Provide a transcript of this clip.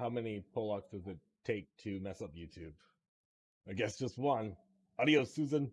how many Polacks does it take to mess up YouTube? I guess just one. Adios, Susan.